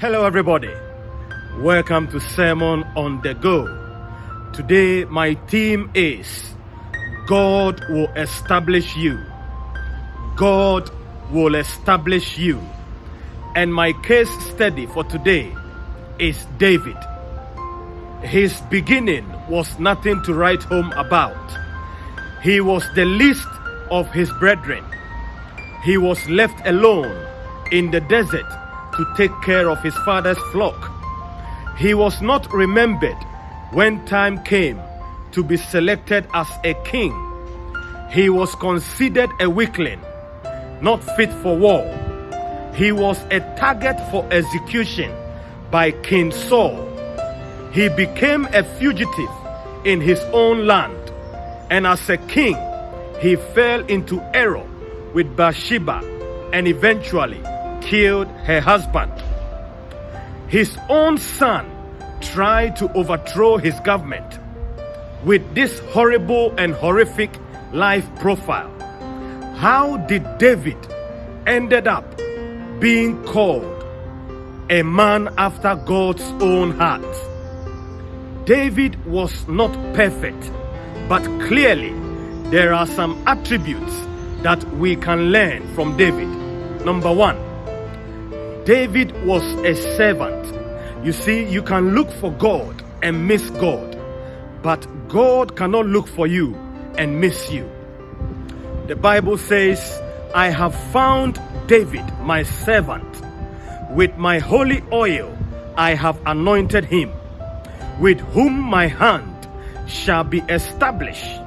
Hello, everybody. Welcome to Sermon on the Go. Today, my theme is God will establish you. God will establish you. And my case study for today is David. His beginning was nothing to write home about. He was the least of his brethren. He was left alone in the desert to take care of his father's flock. He was not remembered when time came to be selected as a king. He was considered a weakling, not fit for war. He was a target for execution by King Saul. He became a fugitive in his own land, and as a king, he fell into error with Bathsheba and eventually killed her husband. His own son tried to overthrow his government with this horrible and horrific life profile. How did David ended up being called a man after God's own heart? David was not perfect, but clearly there are some attributes that we can learn from David. Number one, David was a servant. You see, you can look for God and miss God, but God cannot look for you and miss you. The Bible says, I have found David, my servant. With my holy oil, I have anointed him, with whom my hand shall be established,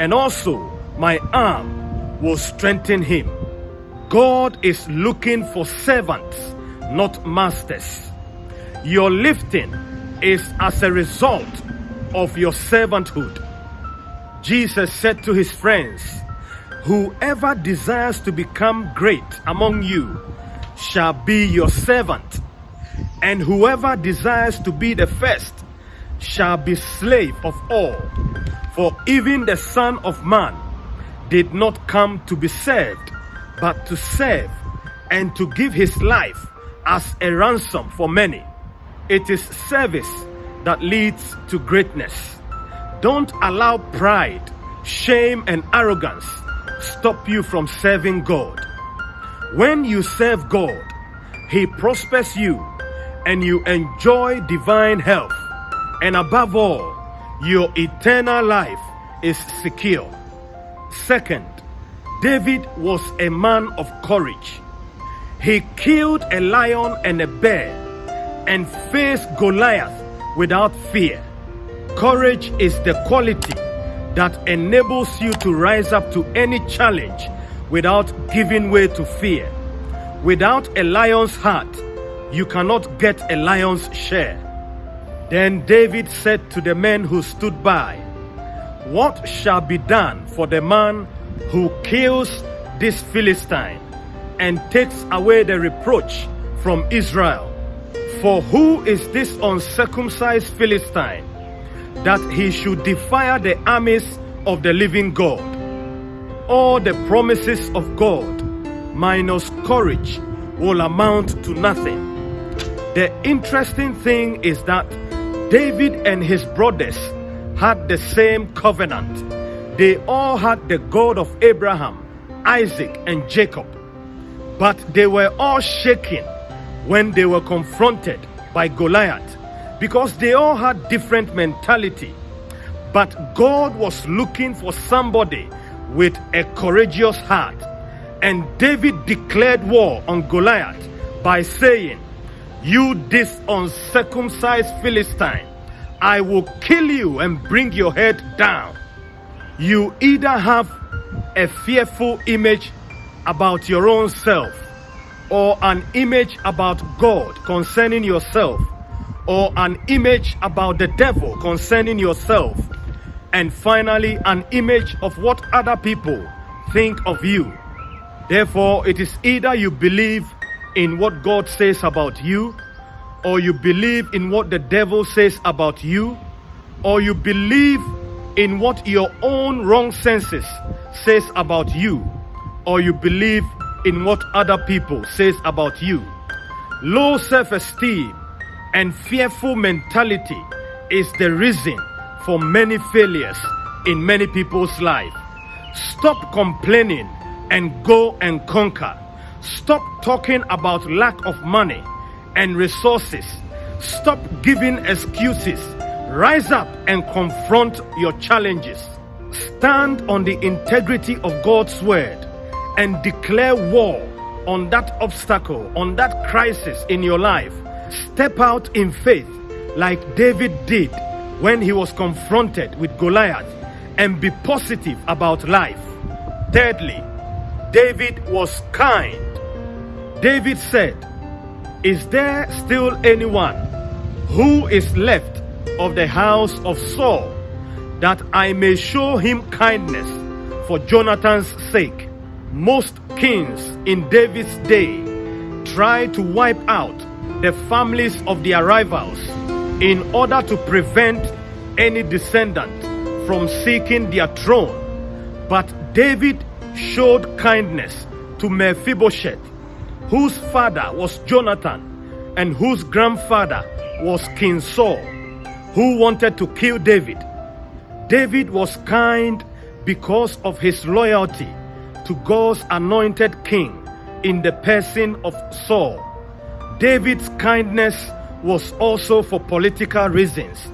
and also my arm will strengthen him. God is looking for servants not masters. Your lifting is as a result of your servanthood. Jesus said to his friends, Whoever desires to become great among you shall be your servant, and whoever desires to be the first shall be slave of all. For even the Son of Man did not come to be served, but to serve and to give his life as a ransom for many. It is service that leads to greatness. Don't allow pride, shame, and arrogance stop you from serving God. When you serve God, He prospers you and you enjoy divine health. And above all, your eternal life is secure. Second, David was a man of courage. He killed a lion and a bear and faced Goliath without fear. Courage is the quality that enables you to rise up to any challenge without giving way to fear. Without a lion's heart, you cannot get a lion's share. Then David said to the men who stood by, What shall be done for the man who kills this Philistine? And takes away the reproach from Israel. For who is this uncircumcised Philistine that he should defy the armies of the living God? All the promises of God minus courage will amount to nothing. The interesting thing is that David and his brothers had the same covenant. They all had the God of Abraham, Isaac, and Jacob. But they were all shaken when they were confronted by Goliath because they all had different mentality. But God was looking for somebody with a courageous heart. And David declared war on Goliath by saying, You this uncircumcised Philistine, I will kill you and bring your head down. You either have a fearful image about your own self or an image about God concerning yourself or an image about the devil concerning yourself and finally an image of what other people think of you. Therefore, it is either you believe in what God says about you or you believe in what the devil says about you or you believe in what your own wrong senses says about you or you believe in what other people says about you. Low self esteem and fearful mentality is the reason for many failures in many people's life. Stop complaining and go and conquer. Stop talking about lack of money and resources. Stop giving excuses. Rise up and confront your challenges. Stand on the integrity of God's word and declare war on that obstacle, on that crisis in your life. Step out in faith like David did when he was confronted with Goliath and be positive about life. Thirdly, David was kind. David said, Is there still anyone who is left of the house of Saul that I may show him kindness for Jonathan's sake? Most kings in David's day tried to wipe out the families of their rivals in order to prevent any descendant from seeking their throne. But David showed kindness to Mephibosheth, whose father was Jonathan and whose grandfather was King Saul, who wanted to kill David. David was kind because of his loyalty to God's anointed king in the person of Saul. David's kindness was also for political reasons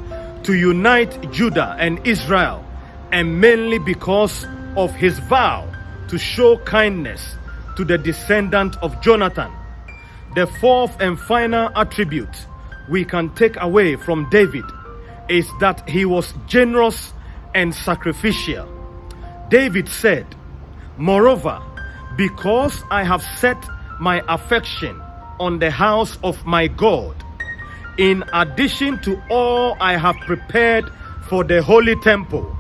to unite Judah and Israel, and mainly because of his vow to show kindness to the descendant of Jonathan. The fourth and final attribute we can take away from David is that he was generous and sacrificial. David said, Moreover, because I have set my affection on the house of my God, in addition to all I have prepared for the holy temple,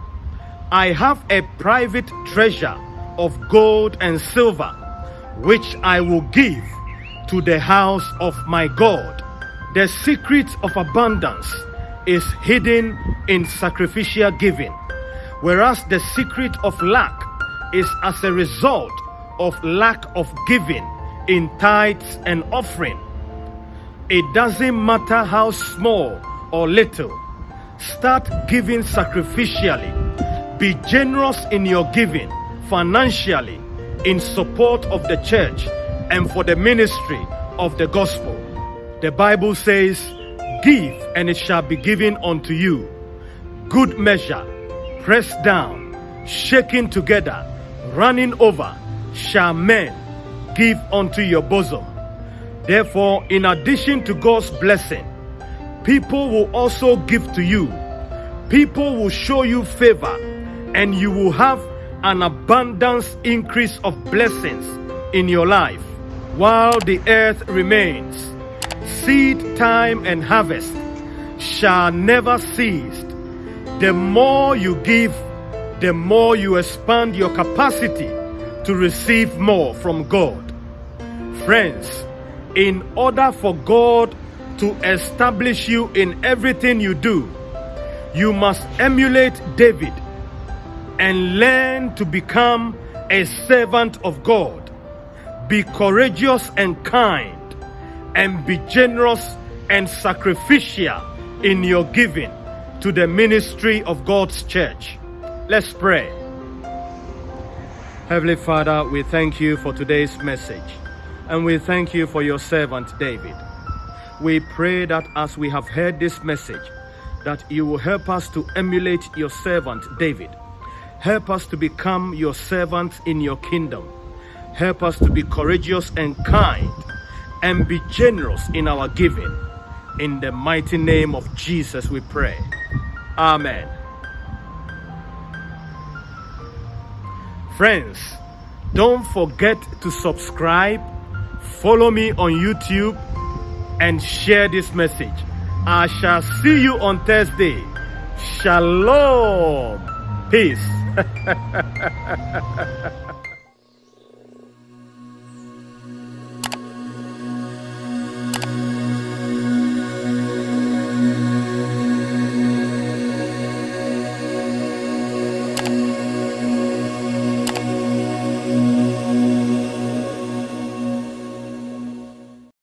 I have a private treasure of gold and silver, which I will give to the house of my God. The secret of abundance is hidden in sacrificial giving, whereas the secret of lack is as a result of lack of giving in tithes and offering. It doesn't matter how small or little, start giving sacrificially. Be generous in your giving financially in support of the church and for the ministry of the gospel. The Bible says, Give and it shall be given unto you. Good measure, pressed down, shaken together running over shall men give unto your bosom. Therefore, in addition to God's blessing, people will also give to you. People will show you favor, and you will have an abundance increase of blessings in your life while the earth remains. Seed time and harvest shall never cease. The more you give, the more you expand your capacity to receive more from God. Friends, in order for God to establish you in everything you do, you must emulate David and learn to become a servant of God. Be courageous and kind, and be generous and sacrificial in your giving to the ministry of God's church. Let's pray. Heavenly Father, we thank you for today's message and we thank you for your servant David. We pray that as we have heard this message, that you will help us to emulate your servant David. Help us to become your servants in your kingdom. Help us to be courageous and kind and be generous in our giving. In the mighty name of Jesus, we pray. Amen. Friends, don't forget to subscribe, follow me on YouTube, and share this message. I shall see you on Thursday. Shalom. Peace.